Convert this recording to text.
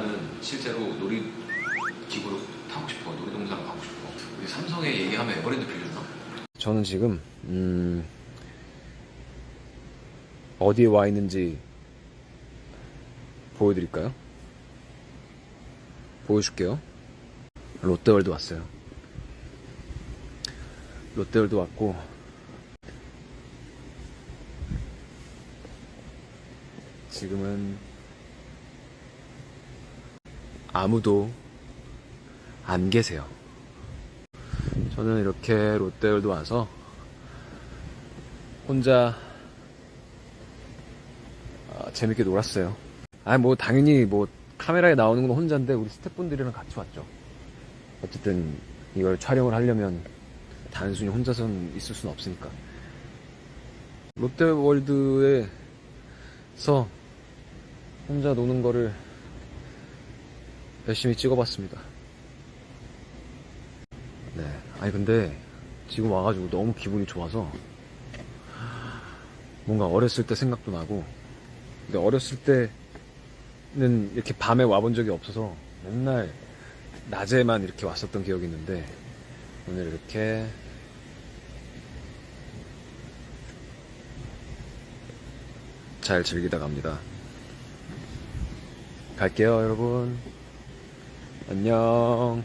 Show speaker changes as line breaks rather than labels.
나는 실제로 놀이기구로 타고 싶어. 놀이동산 가고 싶어. 우리 삼성에 얘기하면 에버랜드 빌려주나? 저는 지금 음, 어디에 와 있는지 보여드릴까요? 보여줄게요. 롯데월드 왔어요. 롯데월드 왔고 지금은 아무도 안 계세요. 저는 이렇게 롯데월드 와서 혼자 아, 재밌게 놀았어요. 아, 뭐, 당연히 뭐, 카메라에 나오는 건 혼자인데, 우리 스태프분들이랑 같이 왔죠. 어쨌든, 이걸 촬영을 하려면, 단순히 혼자서는 있을 수는 없으니까. 롯데월드에서 혼자 노는 거를 열심히 찍어봤습니다. 네. 아니, 근데, 지금 와가지고 너무 기분이 좋아서, 뭔가 어렸을 때 생각도 나고, 근데 어렸을 때는 이렇게 밤에 와본 적이 없어서 맨날 낮에만 이렇게 왔었던 기억이 있는데 오늘 이렇게 잘 즐기다 갑니다. 갈게요, 여러분. 안녕.